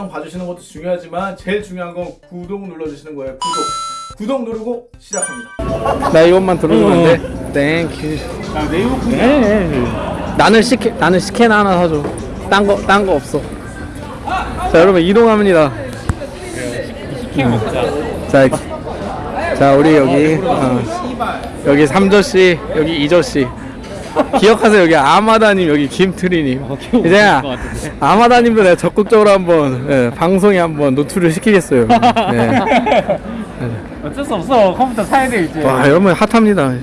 영상 봐주시는 것도 중요하지만 제일 중요한 건 구독 눌러주시는 거예요. 구독. 구독 누르고 시작합니다. 나 이것만 돼? 땡큐 야 네이버 네. 나는 스캔 나는 스캔 하나 사줘. 딴거 딴 거 없어. 자 여러분 이동합니다. 먹자. 자, 자 우리 여기 어, 여기 삼저씨 여기 이저씨 기억하세요? 여기 아마다님 여기 김트리님. 이제 아마다님도 내가 적극적으로 한번 예, 방송에 한번 노출을 시키겠어요. 네. 어쩔 수 없어. 컴퓨터 사야 돼 이제. 와 여러분 핫합니다.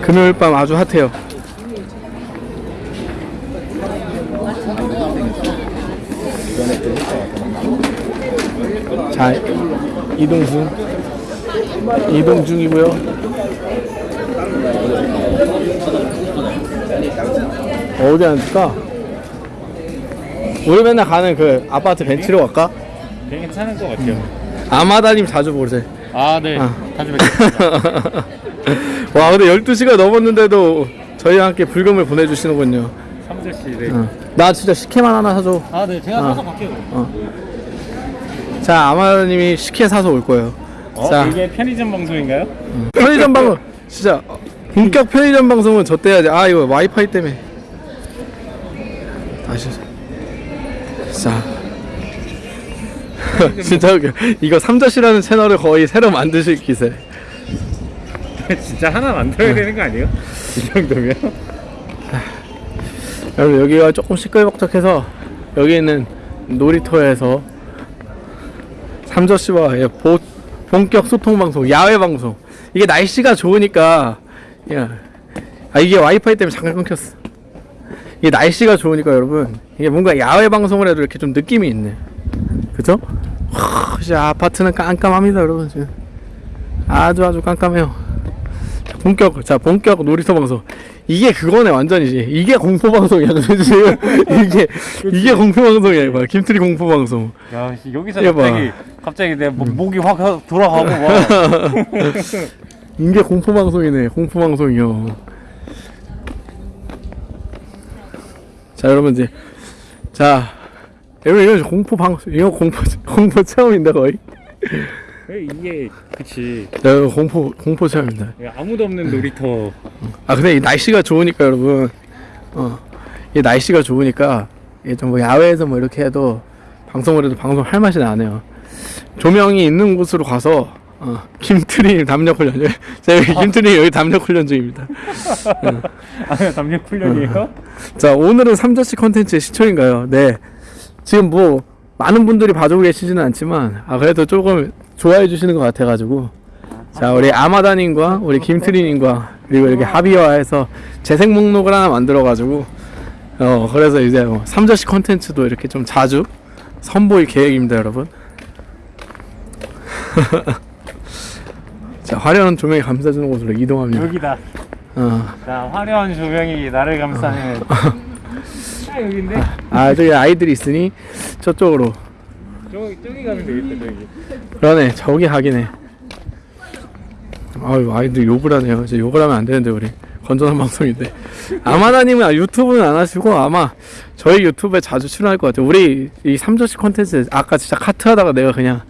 금요일 밤 아주 핫해요. 자 이동 중 이동 중이고요 어디 앉을까? 우리 맨날 가는 그 아파트 벤치로 갈까? 괜찮은 것 같아요. 아마다님 자주 보세요 아 네. 아. 자주 뵙겠습니다. 와 근데 12시가 넘었는데도 저희와 함께 불금을 보내주시는군요. 삼저씨 네. 어. 나 진짜 식혜만 하나 사줘. 아 네. 제가 어. 사서 갈게요. 자 아마님이 식혜 사서 올 거예요. 어? 자. 이게 편의점 방송인가요? 편의점 방송. 진짜. 본격 편의점 방송은 저 때 해야지. 아 이거 와이파이 때문에 다시 자 진짜 웃겨 이거 삼자씨라는 채널을 거의 새로 만드실 기세 진짜 하나 만들어야 되는 거 아니에요? 이 정도면? 여러분 여기가 조금 시끌벅적해서 여기 있는 놀이터에서 삼저씨와 의 보- 본격 소통 방송, 야외 방송. 이게 날씨가 좋으니까 야, 아 이게 와이파이 때문에 잠깐 끊겼어. 이게 날씨가 좋으니까 여러분 이게 뭔가 야외 방송을 해도 이렇게 좀 느낌이 있네. 그죠? 하, 진짜 아파트는 깜깜합니다, 여러분 지금. 아주 아주 깜깜해요. 자, 본격 자 본격 놀이터 방송. 이게 그거네 완전이지 이게 공포 방송이야 그지 이게 이게 공포 방송이야 봐. 김트리 공포 방송. 야 씨, 여기서. 갑자기 갑자기 내 목- 목이 확 돌아가고 막. 이게 공포 방송이네 공포 방송이요 자 여러분 이제 자 여러분 이거 공포 방송 이거 공포 공포 체험인데 거의? 이게 그치. 자 여러분 공포 공포 체험입니다. 아무도 없는 놀이터. 아 근데 이 날씨가 좋으니까 여러분 어이 날씨가 좋으니까 이게 좀 뭐 야외에서 뭐 이렇게 해도 방송을 해도 방송 할 맛이 나네요. 조명이 있는 곳으로 가서 어, 김트리 담력 훈련 제가 김트리 여기 담력 훈련 중입니다. 아 담력 훈련이에요? 자 오늘은 삼자씨 컨텐츠의 시초인가요? 네. 지금 뭐 많은 분들이 봐주고 계시지는 않지만 아 그래도 조금 좋아해 주시는 것 같아 가지고. 자 우리 아마다님과 우리 김트리님과 그리고 이렇게 합의화해서 재생 목록을 하나 만들어 가지고 어 그래서 이제 뭐 삼자씨 컨텐츠도 이렇게 좀 자주 선보일 계획입니다 여러분 자 화려한 조명이 감싸주는 곳으로 이동합니다. 여기다. 어. 자 화려한 조명이 나를 감싸는 딱 여긴데? 아 저기 아이들이 있으니 저쪽으로. 저기 저기 가면 되겠다 저기. 그러네 저기 하긴 해. 아유 아이들 욕을 하네요. 이제 욕을 하면 안 되는데 우리. 건전한 방송인데. 아마다님은 유튜브는 안 하시고 아마 저희 유튜브에 자주 출연할 것 같아요. 우리 이 삼조씨 컨텐츠 아까 진짜 카트 하다가 내가 그냥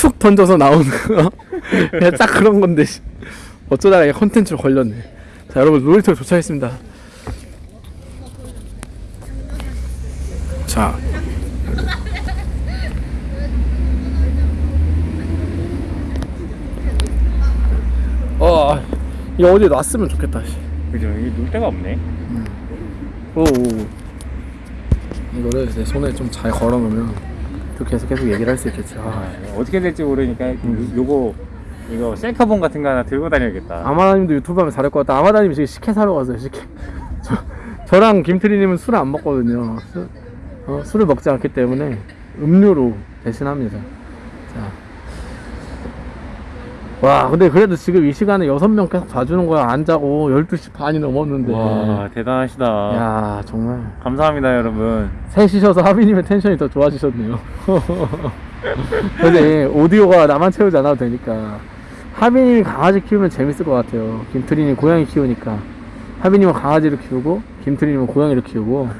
툭 던져서 나오는 거 그냥 딱 그런 건데 씨. 어쩌다가 이 컨텐츠로 걸렸네 자 여러분 놀이터 도착했습니다 자 어, 이거 어디 놨으면 좋겠다. 씨. 그죠 여기 놀 데가 없네 오, 오. 이거를 내 손에 좀 잘 걸어놓으면 이렇게 해서 계속 얘기를 할 수 있겠지. 아, 아, 어떻게 될지 모르니까 요- 요거 이거 셀카봉 같은 거 하나 들고 다녀야겠다 아마다님도 유튜브 하면 잘할 것 같다. 아마다님 지금 식혜 사러 갔어요. 식혜. 저, 저랑 김트리님은 술을 안 먹거든요. 술, 어, 술을 먹지 않기 때문에 음료로 대신합니다. 자. 와, 근데 그래도 지금 이 시간에 여섯 명 계속 봐주는 거야. 안 자고 12시 반이 넘었는데. 와 대단하시다 야, 정말. 감사합니다 여러분 셋이셔서 하비님의 텐션이 더 좋아지셨네요. 근데 오디오가 나만 채우지 않아도 되니까 하비님이 강아지 키우면 재밌을 것 같아요. 김트리님 고양이 키우니까 하비님은 강아지를 키우고 김트리님은 고양이를 키우고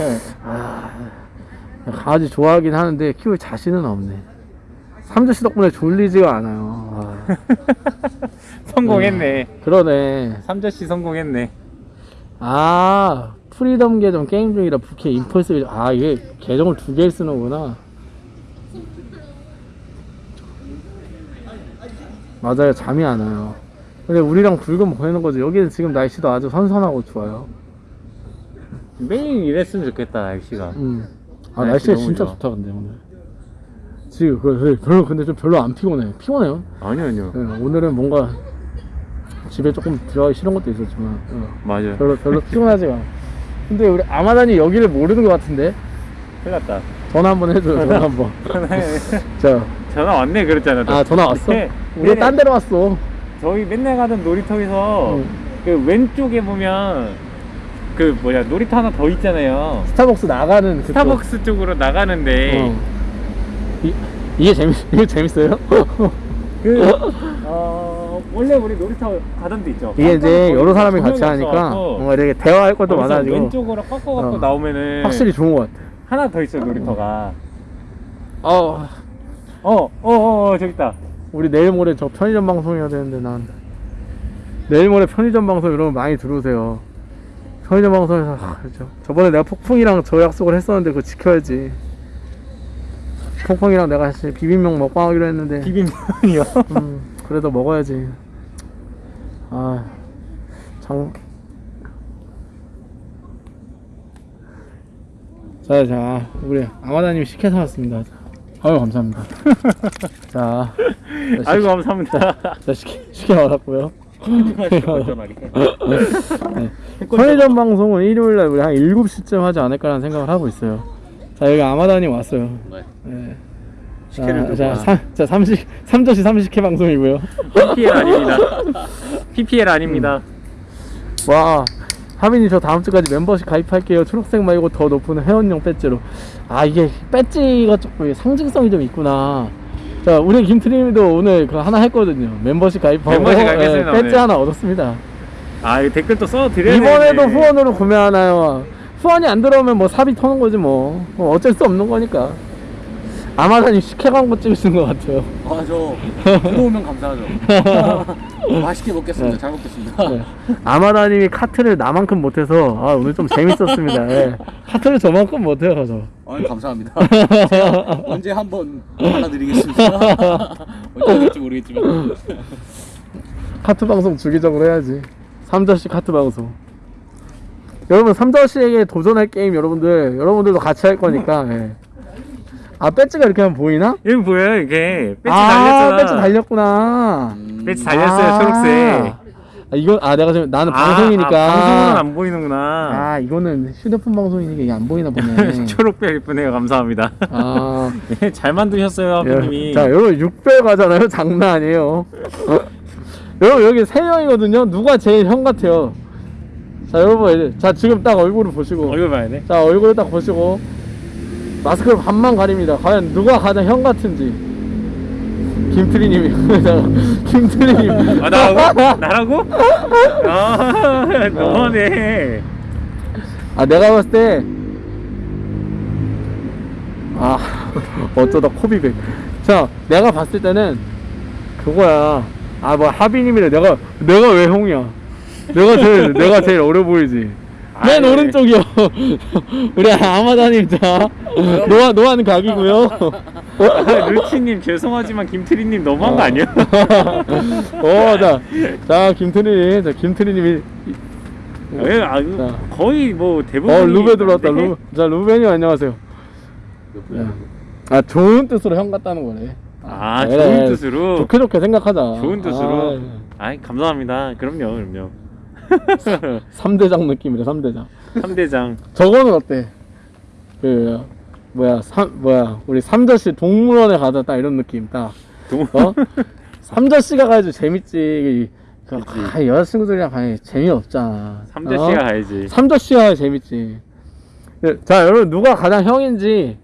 아, 강아지 좋아하긴 하는데 키울 자신은 없네. 삼저씨 덕분에 졸리지가 않아요. 아, 성공했네. 그러네. 삼저씨 성공했네. 아 프리덤 계정 게임 중이라 부캐 임펄스 계정 아 이게 계정을 두 개 쓰는구나 맞아요 잠이 안 와요 근데 우리랑 붉은 보이는 거죠 여기는 지금 날씨도 아주 선선하고 좋아요 매일 이랬으면 좋겠다 날씨가. 음. 아 날씨 날씨가 너무 진짜 좋아. 좋다 근데 오늘 지금 그- 그 별로 근데 좀 별로 안 피곤해 피곤해요 아니요 아니요. 네, 오늘은 뭔가 집에 조금 들어가기 싫은 것도 있었지만 어. 맞아요. 별로 별로 피곤하지가. 근데 우리 아마단이 여기를 모르는 것 같은데 큰일 났다. 전화 한번 해줘요 전화 한번 자, 전화 왔네 그랬잖아. 너. 아 전화 왔어? 네. 우리 네네. 딴 데로 왔어 저희 맨날 가던 놀이터에서 응. 그 왼쪽에 보면 그 뭐야 놀이터 하나 더 있잖아요. 스타벅스 나가는 그쪽. 스타벅스 쪽으로 나가는데 어. 이, 이게 재밌 이게 재밌어요? 그 어, 원래 우리 놀이터 가던 데 있죠. 이게 이제 여러 사람이 같이 하니까 뭔가 이렇게 대화할 것도 많아지고 왼쪽으로 꺾어 갖고 어. 나오면은 확실히 좋은 것 같아. 하나 더 있어 놀이터가. 어, 어, 어, 어, 어 저기 있다. 우리 내일 모레 저 편의점 방송해야 되는데 난 내일 모레 편의점 방송 여러분 많이 들어오세요. 편의점 방송에서 아. 저번에 내가 폭풍이랑 저 약속을 했었는데 그거 지켜야지. 폭풍이랑 내가 사실 비빔면 먹방 하기로 했는데 비빔면이요. 음, 그래도 먹어야지. 아, 장. 자, 자, 우리 아마다님 식혜 사왔습니다. 아유, 감사합니다. 자, 자, 식- 감사합니다. 자, 식혜, 식혜 받았고요. 네. 편의점 방송은 일요일날 우리 한 7시쯤 하지 않을까라는 생각을 하고 있어요. 자, 여기 아마다님 왔어요. 네. 식혜를 자, 자, 와. 삼, 자, 삼식, 삼저씨 삼식회 방송이고요. PPL 아닙니다. PPL 아닙니다. 와 하빈이 저 다음 주까지 멤버십 가입할게요 초록색 말고 더 높은 회원용 배지로 아 이게 배지가 조금 상징성이 좀 있구나 자 우리 김트림도 오늘 그 하나 했거든요 멤버십 가입하고 멤버십 가입했어요, 예, 오늘. 배지 하나 얻었습니다 아, 이 댓글 또 써드려야 이번에도 되는데. 후원으로 구매하나요 후원이 안 들어오면 뭐 삽입 터는 거지 뭐 뭐 어쩔 수 없는 거니까 아마다님 식혜 광고 찍으신 것 같아요 아, 저 들어오면 감사하죠. 맛있게 먹겠습니다. 잘 먹겠습니다. 네. 아마다님이 카트를 나만큼 못해서 아 오늘 좀 재밌었습니다 예. 카트를 저만큼 못해요 저 아유, 감사합니다. 제가 언제 한번 알아드리겠습니다. 언제 될지 모르겠지만. 카트 방송 주기적으로 해야지. 삼저씨 카트 방송. 여러분 삼저씨에게 도전할 게임 여러분들 여러분들도 같이 할 거니까. 예. 아 배지가 이렇게 하면 보이나? 여기 보여요, 이게. 배지 아 달렸잖아. 배지 달렸구나. 음, 배지 달렸어요, 아. 초록색. 아 이건 아 내가 지금 나는 아, 방송이니까. 아, 방송은 안 보이는구나. 아, 이거는 휴대폰 방송이니까 이게 안 보이나 보네. 초록별 이쁘네요. 감사합니다. 아 네, 잘 만드셨어요, 하프님이. 예. 자 여러분 6배 가잖아요. 장난 아니에요. 어? 여러분 여기 세 명이거든요. 누가 제일 형 같아요? 자 여러분 자 지금 딱 얼굴을 보시고 얼굴 봐야 돼. 자 얼굴을 딱 보시고 마스크를 반만 가립니다 과연 누가 가장 형 같은지 김트리님이 자, 김트리님 아, 나라고? 나라고? 아, 너무하네. 아 내가 봤을 때 아, 어쩌다 코비백. 자, 내가 봤을 때는 그거야. 아, 뭐 하비님이래. 내가 내가 왜 형이야? 내가 제일 내가 제일 어려 보이지. 맨 아이. 오른쪽이요. 우리 아마다님 자 노아 노아는 각이고요. 아, 루치님 죄송하지만 김트리님 너무한 거 아니야? 어, 자, 자 김트리, 자 김트리님이 왜, 아, 자. 거의 뭐 대부분. 어 루베 들어왔다. 루, 자 루베님 안녕하세요. 아 좋은 뜻으로 형 같다는 거네. 아, 그래, 좋은 뜻으로. 좋게 좋게 생각하자. 좋은 뜻으로. 아, 아, 이 감사합니다. 그럼요, 그럼요. 3대장 느낌이래 3대장 3대장. 저거는 어때? 그 뭐야 삼 뭐야 우리 삼저씨 동물원에 가자 딱 이런 느낌 딱 동... 어? 삼저씨가 가야지 재밌지 그, 아, 여자친구들이랑 가니 재미없잖아 삼대씨가 어? 가야지. 삼저씨가 재밌지 네, 자 여러분 누가 가장 형인지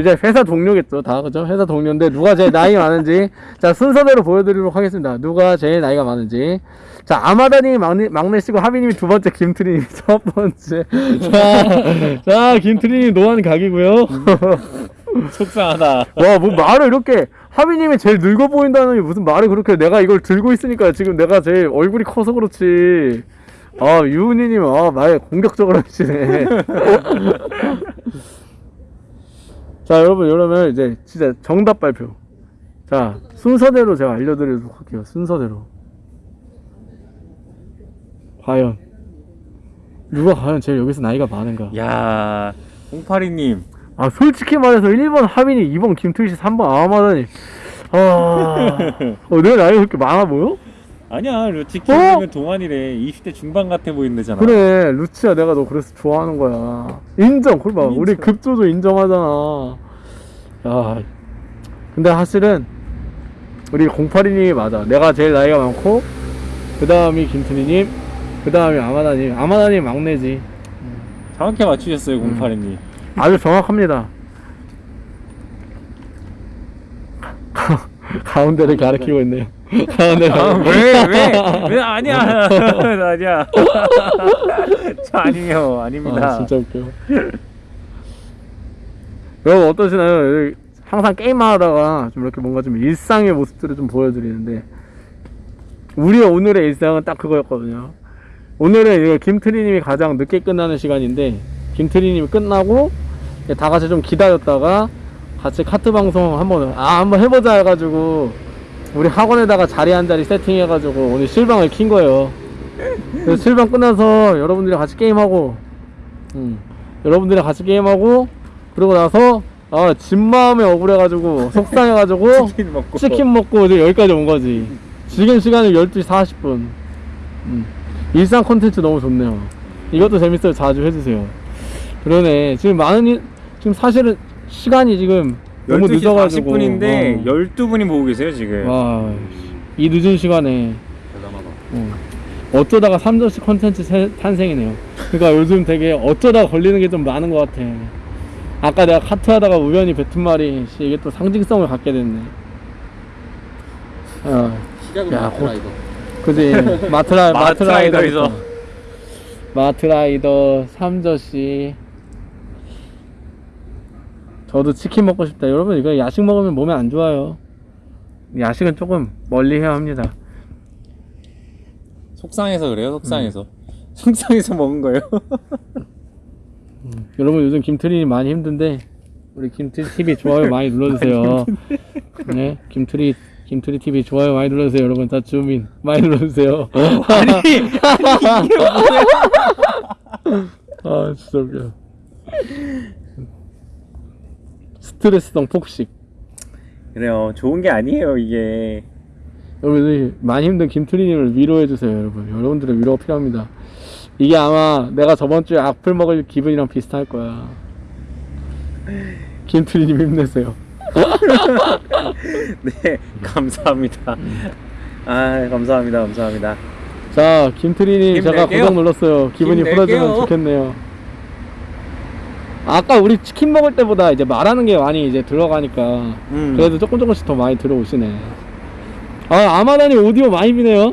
이제 회사 동료겠죠 다. 그죠? 회사 동료인데 누가 제일 나이 많은지. 자 순서대로 보여드리도록 하겠습니다. 누가 제일 나이가 많은지. 자 아마다님이 막내, 막내시고 하비님이 두 번째 김트리님이 첫 번째. 자, 자 김트리님 노안 각이고요. 속상하다. 와 뭐 말을 이렇게 하비님이 제일 늙어 보인다는 게 무슨 말을 그렇게 내가 이걸 들고 있으니까 지금 내가 제일 얼굴이 커서 그렇지. 아 유은이님 아말 공격적으로 하시네 자 여러분 이러면 이제 진짜 정답 발표. 자 순서대로 제가 알려드리도록 할게요. 순서대로. 과연. 누가 과연 제일 여기서 나이가 많은가? 야, 홍파리님. 아 솔직히 말해서 1번 하빈이 2번 김투희 씨 3번 아마다니. 아 어, 내가 나이가 그렇게 많아 보여? 아니야, 루치 키우면 동안이래. 20대 중반 같아 보인다잖아. 그래 루치야 내가 너 그래서 좋아하는 거야. 인정 그걸 봐 우리. 급조도 인정하잖아. 야 근데 사실은 우리 082님이 맞아. 내가 제일 나이가 많고 그 다음이 김트리님 그 다음이 아마다님. 아마다님 막내지. 정확히 맞추셨어요, 공파리님. 아주 정확합니다. 가운데를 가리키고 있네요 아, 가리키고 왜, 왜, 왜, 아니야. 아니야. 저 아니에요. 아닙니다. 아, 진짜 웃겨. 여러분 어떠시나요? 항상 게임하다가 좀 이렇게 뭔가 좀 일상의 모습들을 좀 보여드리는데 우리의 오늘의 일상은 딱 그거였거든요. 오늘은 김트리님이 가장 늦게 끝나는 시간인데 김트리님이 끝나고 다 같이 좀 기다렸다가 같이 카트 방송 한번 아 한번 해보자 해가지고 우리 학원에다가 자리 한 자리 세팅해가지고 오늘 실방을 킨 거예요. 그래서 실방 끝나서 여러분들이랑 같이 게임하고 음, 여러분들이랑 같이 게임하고 그러고 나서 아 집 마음에 억울해가지고 속상해가지고 치킨 먹고. 치킨 먹고 이제 여기까지 온 거지. 지금 시간이 12시 40분. 음, 일상 콘텐츠 너무 좋네요. 이것도 재밌어요. 자주 해주세요. 그러네. 지금 많은 일, 지금 사실은 시간이 지금 너무 12시 늦어가지고 40분인데 어. 12분이 보고 계세요, 지금. 와, 이 늦은 시간에 대단하다. 어, 어쩌다가 3점씩 컨텐츠 세- 탄생이네요. 그러니까 요즘 되게 어쩌다가 걸리는 게 좀 많은 것 같아. 아까 내가 카트 하다가 우연히 뱉은 말이 씨, 이게 또 상징성을 갖게 됐네. 어, 시작은 야, 마트라 곧- 이거. 그지 마트라. 마트라이더 마트라이더 삼저씨. 저도 치킨 먹고 싶다. 여러분 이거 야식 먹으면 몸에 안 좋아요. 야식은 조금 멀리 해야 합니다. 속상해서 그래요, 속상해서. 음. 속상해서 먹은 거예요. 여러분 요즘 김트리 많이 힘든데 우리 김트리 TV 좋아요 많이 눌러주세요. 네, 김트리 김트리 TV 좋아요 많이 눌러주세요. 여러분 다 주민 많이 눌러주세요. 아니, 아 진짜 웃겨. 스트레스성 폭식. 그래요, 좋은 게 아니에요, 이게. 여러분들이 많이 힘든 김트리님을 위로해주세요, 여러분. 여러분들의 위로가 필요합니다. 이게 아마 내가 저번 주에 악플 먹을 기분이랑 비슷할 거야. 김트리님 힘내세요. 네, 감사합니다. 아, 감사합니다, 감사합니다. 자, 김트리님 제가. 구독 눌렀어요. 기분이. 풀어지면 좋겠네요. 아까 우리 치킨 먹을 때보다 이제 말하는 게 많이 이제 들어가니까 음. 그래도 조금 조금씩 더 많이 들어오시네. 아, 아마다니 오디오 많이 비네요.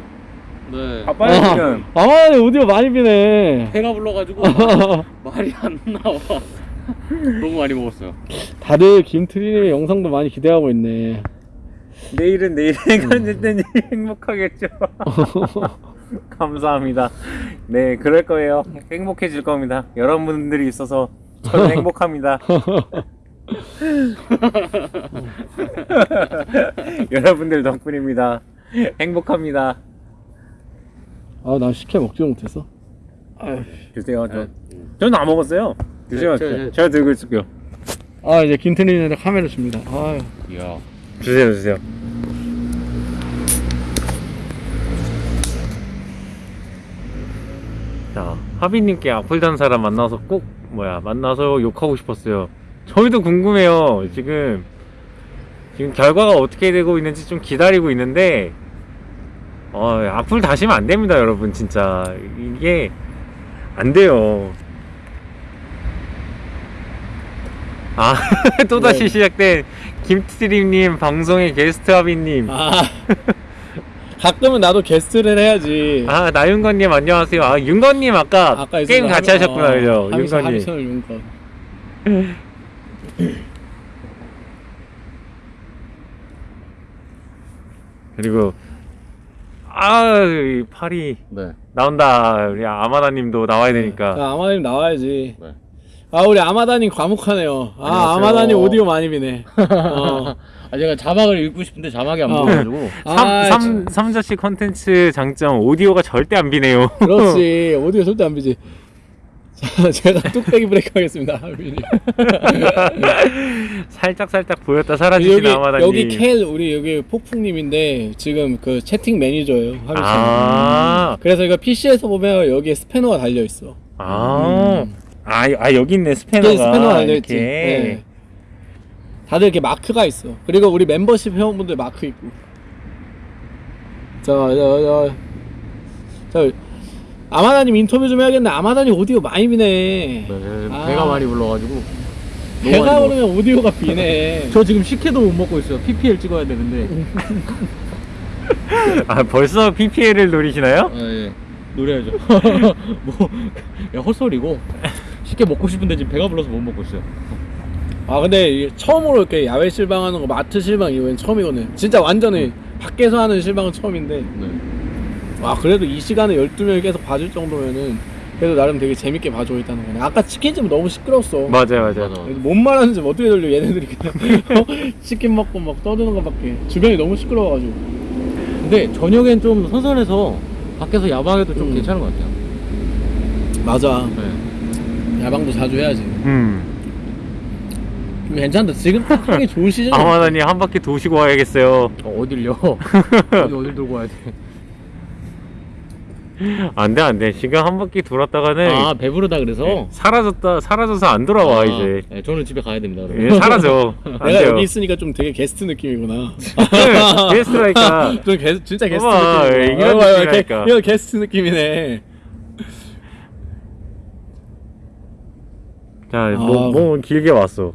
네. 아, 빨리 지금. 아, 아마다니 오디오 많이 비네. 배가 불러가지고 말이 안 나와. 너무 많이 먹었어요. 다들 김트리님의 영상도 많이 기대하고 있네. 내일은 내일 행간질 때니 행복하겠죠. 감사합니다. 네, 그럴 거예요. 행복해질 겁니다. 여러분들이 있어서 저는 행복합니다. 여러분들 덕분입니다. 행복합니다. 아, 난 식혜 먹지 못했어. 주세요. 저, 저는 안 먹었어요. 주세요. 저- 저- 제가 들고 있을게요. 아, 이제 김트리님한테 카메라 줍니다. 아유. 이야. 주세요, 주세요. 자, 하비님께 악플 단 사람 만나서 꼭 뭐야 만나서 욕하고 싶었어요. 저희도 궁금해요. 지금 지금 결과가 어떻게 되고 있는지 좀 기다리고 있는데 어, 악플 다시면 안 됩니다, 여러분. 진짜 이게 안 돼요. 아 또다시 네. 시작된 김트림님 방송의 게스트 하비님 아, 아 가끔은 나도 게스트를 해야지. 나윤건님 안녕하세요 아 윤건님 아까, 아까 어, 게임 같이 하셨구나 그죠 윤건님 하비선을 윤건. 그리고 아이 팔이 네. 나온다 우리 아마다님도 나와야 되니까 자, 아마다님 나와야지. 네. 아 우리 아마다님 과묵하네요. 아 안녕하세요. 아마다님 오디오 많이 비네. 어. 아 제가 자막을 읽고 싶은데 자막이 안 어. 보여가지고 아, 삼, 삼, 삼 자씨 컨텐츠 장점 오디오가 절대 안 비네요 그렇지 오디오 절대 안 비지. 자 제가 뚝배기 브레이크 하겠습니다. 살짝 살짝 보였다 사라지신 아마다님 여기 켈 우리 여기 폭풍님인데 지금 그 채팅 매니저예요. 아, 그래서 이거 PC에서 보면 여기에 스패너가 달려 있어. 아, 아, 아 여기 있네 스패너가 여기 스패너가 달려 있지. 다들 이렇게 마크가 있어. 그리고 우리 멤버십 회원분들 마크 있고. 자, 자, 자, 자 아마다님 인터뷰 좀 해야겠네. 아마다님 오디오 많이 비네. 네, 아. 배가 많이 불러가지고 배가 오르면 오디오가 비네. 저 지금 식혜도 못 먹고 있어요 PPL 찍어야 되는데 아 벌써 PPL을 노리시나요? 아, 예. 노래하죠 뭐 야, 헛소리고 식혜 먹고 싶은데 지금 배가 불러서 못 먹고 있어요 아 근데 처음으로 이렇게 야외 실방하는 거 마트 실방 이번엔 처음이거든. 진짜 완전히 밖에서 하는 실방은 처음인데. 네. 와 그래도 이 시간에 12명이 계속 봐줄 정도면은 그래도 나름 되게 재밌게 봐주고 있다는 거네 아까 치킨집 너무 시끄러웠어 맞아요 맞아요 맞아. 뭔 말하는지 어떻게 들려 얘네들이 그냥 어? 치킨 먹고 막 떠드는 것밖에 주변이 너무 시끄러워가지고 근데 저녁엔 좀 선선해서 밖에서 야방해도 좀 음. 괜찮은 것 같아요 맞아 네. 야방도 자주 해야지 음좀 괜찮다. 지금 딱 하기 좋은 시즌 아마다님 한 바퀴 도시고 와야겠어요. 어, 어딜요? 어디 어딜 돌고 와야 돼? 안돼 안돼. 지금 한 바퀴 돌았다가는 아 배부르다 그래서? 사라졌다 사라져서 안 돌아와 아, 이제. 네, 저는 집에 가야 됩니다 예, 사라져. 안 내가 여기 있으니까 좀 되게 게스트 느낌이구나. 네, 게스트라니까. 좀 게, 진짜 게스트 봐봐, 느낌이구나. 이런 느낌이라니까. 게- 이거 게스트 느낌이네. 자뭐 아. 뭐 길게 왔어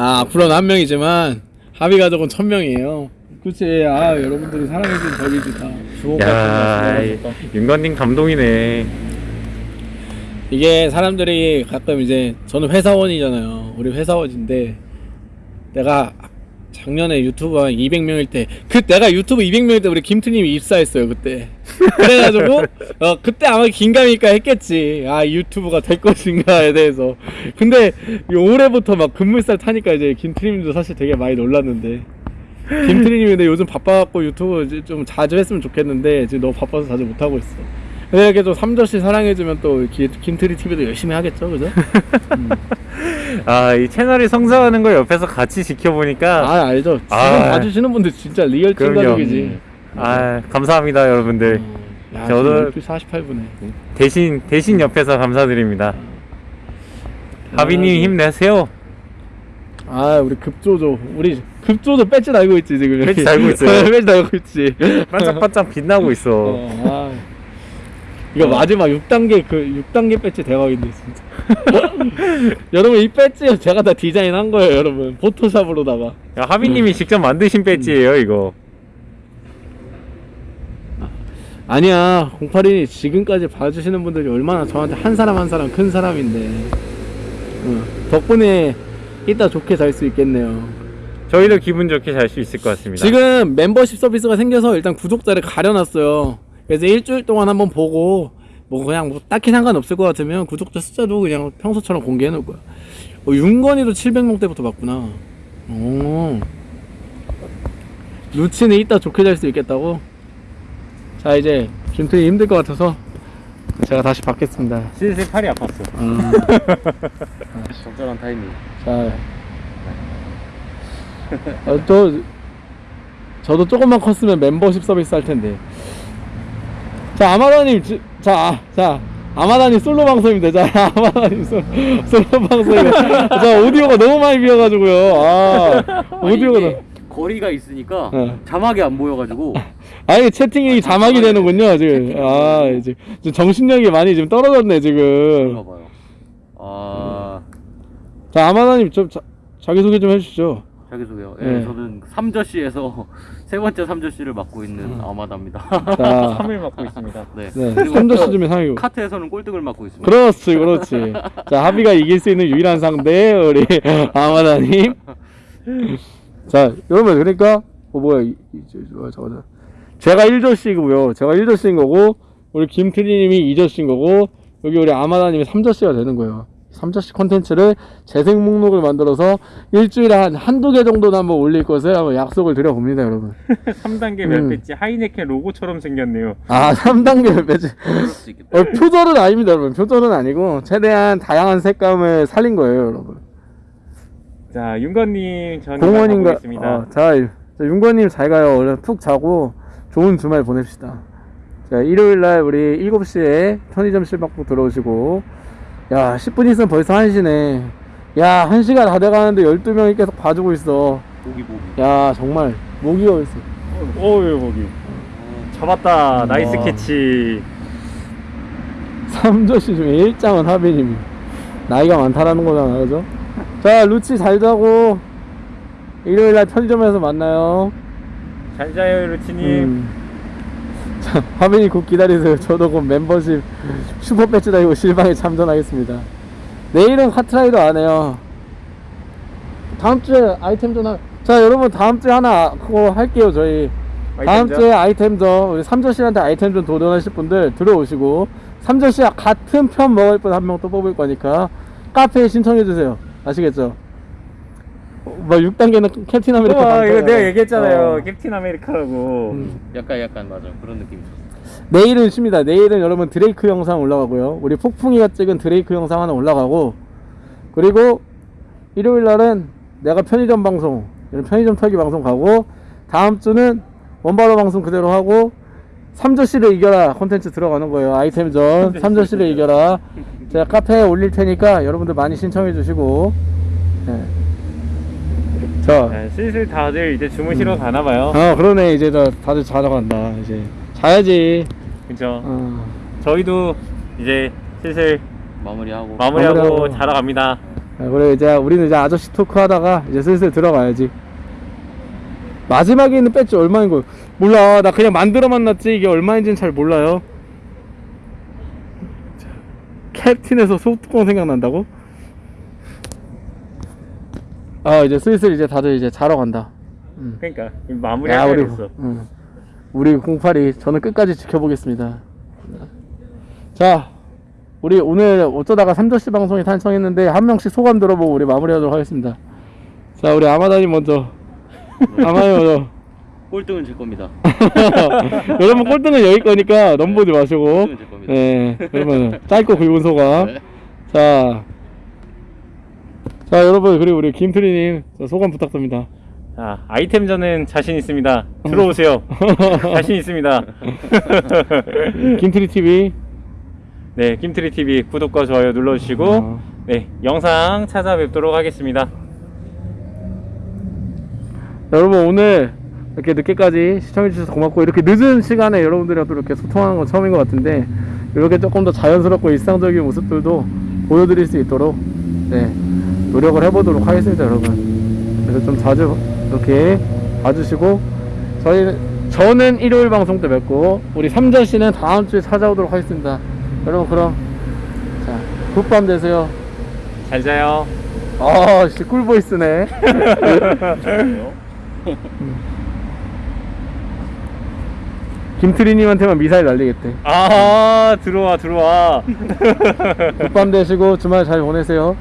아 앞으로는 한 명이지만 합의 가족은 천 명이에요. 그치 아 여러분들이 사랑해주는 덕이지 다 주옥 야 윤건님 감동이네. 이게 사람들이 가끔 이제 저는 회사원이잖아요. 우리 회사원인데 내가 작년에 유튜브 한 200명일 때 그 내가 유튜브 200명일 때 우리 김트님이 입사했어요 그때 그래가지고 어 그때 아마 긴가민가 했겠지. 아 유튜브가 될 것인가에 대해서. 근데 이 올해부터 막 급물살 타니까 이제 김트님도 사실 되게 많이 놀랐는데. 김트님이 근데 요즘 바빠갖고 유튜브 이제 좀 자주 했으면 좋겠는데 지금 너무 바빠서 자주 못하고 있어. 근데 이렇게 또 삼저씨 사랑해주면 또 기- 김트리 TV도 열심히 하겠죠 그죠? 아이 채널이 성장하는 걸 옆에서 같이 지켜보니까 아 알죠. 지금 아. 봐주시는 분들 진짜 real. 찐가족이지 아 감사합니다 여러분들. 야, 저도- 저도 48분에. 대신 대신 옆에서 감사드립니다. 하비님 아, 힘내세요. 아 우리 급조조. 우리 급조조 배지 달고 있지 지금. 배지 달고 있어요. 배지 달고 있지. 반짝반짝 빛나고 있어. 어, 아. 이거 마지막 6단계 그 6단계 배지 대박인데 진짜. 여러분 이 배지 제가 다 디자인한 거예요 여러분. 포토샵으로다가. 야, 하비님이 직접 만드신 배지예요 이거 아니야 08이 지금까지 봐주시는 분들이 얼마나 저한테 한 사람 한 사람 큰 사람인데. 어, 덕분에 이따 좋게 잘 수 있겠네요. 저희도 기분 좋게 잘 수 있을 것 같습니다. 지금 멤버십 서비스가 생겨서 일단 구독자를 가려놨어요. 그래서 일주일 동안 한번 보고 뭐 그냥 뭐 딱히 상관없을 것 같으면 구독자 숫자도 그냥 평소처럼 공개해 놓을 거야. 어, 윤건이도 700명대부터 봤구나. 오 루치는 이따 좋게 잘 수 있겠다고? 자 이제 김태희 힘들 것 같아서 제가 다시 받겠습니다 슬슬 팔이 아팠어 아, 적절한 타이밍 자, 어, 또 저도 조금만 컸으면 멤버십 서비스 할 텐데. 자, 아마다님, 지- 자, 아, 자, 아마다님 솔로 방송입니다. 자, 아마다님 솔, 솔로 방송입니다. 자, 오디오가 너무 많이 비어가지고요. 아, 오디오가 너무. 거리가 있으니까 어. 자막이 안 보여가지고 아, 이게 채팅이 자막이 되는군요, 지금. 아, 이제 정신력이 많이 지금 떨어졌네, 지금. 아 자, 아마다님, 좀, 자, 자기소개 좀 해주시죠. 자기소개요. 예, 네. 저는 삼저씨에서 세 번째 삼저씨를 맡고 있는 아마다입니다. 자, 3일 맡고 있습니다. 네. 네, 그리고 3저씨즘에 상이고. 카트에서는 꼴등을 맡고 있습니다. 그렇지, 그렇지. 자, 합의가 이길 수 있는 유일한 상대, 우리 아마다님. 자, 여러분, 그러니까, 어, 뭐야, 이, 이, 저, 저, 저, 저. 제가 1저씨고요. 제가 1저씨인 거고, 우리 김트리님이 2저씨인 거고, 여기 우리 아마다님이 3저씨가 되는 거예요. 3저씨 컨텐츠를 재생 목록을 만들어서 일주일에 한 한두 개 정도는 한번 올릴 것을 한번 약속을 드려봅니다, 여러분. 3단계 음. 몇 배지 하이네켄 로고처럼 생겼네요. 아, 3단계 배지. 그럴 수 있겠다. 어, 표절은 아닙니다, 여러분. 표절은 아니고, 최대한 다양한 색감을 살린 거예요, 여러분. 자, 윤건님 전 공원인가? 어, 자, 자, 윤건님 잘 가요. 얼른 푹 자고 좋은 주말 보냅시다. 자, 일요일 날 우리 7시에 편의점 실박부 들어오시고, 야, 10분 있으면 벌써 1시네. 야, 1시가 다 돼가는데 12명이 계속 봐주고 있어. 보기 보기. 야, 정말, 목이 어있어. 오유 거기. 잡았다. 나이스 와. 캐치. 3조씨 중에 1장은 하빈님이. 나이가 많다라는 거잖아, 그죠? 자, 루치 잘 자고, 일요일 날 편의점에서 만나요. 잘 자요 루치님. 음. 자, 화면이 곧 기다리세요. 저도 곧 멤버십 슈퍼 배지 달고 실방에 참전하겠습니다. 내일은 카트라이더 안 해요. 다음 주에 아이템 전화. 자, 여러분 다음 주에 하나 그거 할게요. 저희 다음 아이템전? 주에 아이템 전 우리 삼조씨한테 아이템 전 도전하실 분들 들어오시고 삼조씨와 같은 편 먹을 분 한 명 또 뽑을 거니까 카페에 신청해 주세요. 아시겠죠? 어, 뭐 6단계는 캡틴 아메리카 우와, 이거 방송이라고. 내가 얘기했잖아요. 어. 캡틴 아메리카라고. 음. 약간 약간 맞아 그런 느낌. 내일은 쉽니다. 내일은 여러분 드레이크 영상 올라가고요. 우리 폭풍이가 찍은 드레이크 영상 하나 올라가고 그리고 일요일 날은 내가 편의점 방송, 편의점 털기 방송 가고 다음 주는 원바로 방송 그대로 하고 삼조씨를 이겨라 콘텐츠 들어가는 거예요. 아이템전 삼조씨를 이겨라. 제가 카페에 올릴 테니까 여러분들 많이 신청해 주시고 네. 자, 자, 슬슬 다들 이제 주무시러 가나 봐요. 아 그러네 이제 다, 다들 자러 간다 이제 자야지. 그죠? 어. 저희도 이제 슬슬 마무리하고. 마무리하고 마무리하고. 자러 갑니다. 아, 그래 이제 우리는 이제 아저씨 토크 하다가 이제 슬슬 들어가야지. 마지막에 있는 배지 얼마인 거 몰라. 나 그냥 만들어 만났지 이게 얼마인지는 잘 몰라요. 자, 캡틴에서 소뚜껑 생각난다고? 아 이제 슬슬 이제 다들 이제 자러 간다. 그러니까 야 우리. 응. 우리 08이 저는 끝까지 지켜보겠습니다. 자 우리 오늘 어쩌다가 3조씨 방송에 탄성했는데 한 명씩 소감 들어보고 우리 마무리하도록 하겠습니다. 자 우리 아마다님 먼저 아마님 먼저 꼴등은 제 겁니다. 여러분 꼴등은 여기 거니까 넘보지 마시고 제 겁니다. 네 그러면 짧고 굵은 소감 네. 자, 자 여러분 그리고 우리 김트리님 자, 소감 부탁드립니다. 자, 아이템전은 자신 있습니다. 들어오세요. 자신 있습니다. 김트리 TV 네, 김트리 TV 구독과 좋아요 눌러주시고, 어. 네, 영상 찾아뵙도록 하겠습니다. 여러분 오늘 이렇게 늦게까지 시청해주셔서 고맙고 이렇게 늦은 시간에 여러분들이랑 또 이렇게 소통하는 건 처음인 것 같은데 이렇게 조금 더 자연스럽고 일상적인 모습들도 보여드릴 수 있도록 네 노력을 해보도록 하겠습니다 여러분. 그래서 좀 자주 이렇게 봐주시고 저희는 저는 일요일 방송 때 뵙고 우리 삼전 씨는 다음 주에 찾아오도록 하겠습니다. 여러분 그럼 자 굿밤 되세요. 잘 자요. 아, 씨, 꿀보이스네. 김트리님한테만 미사일 날리겠대. 아, 들어와, 들어와. 굿밤 되시고 주말 잘 보내세요.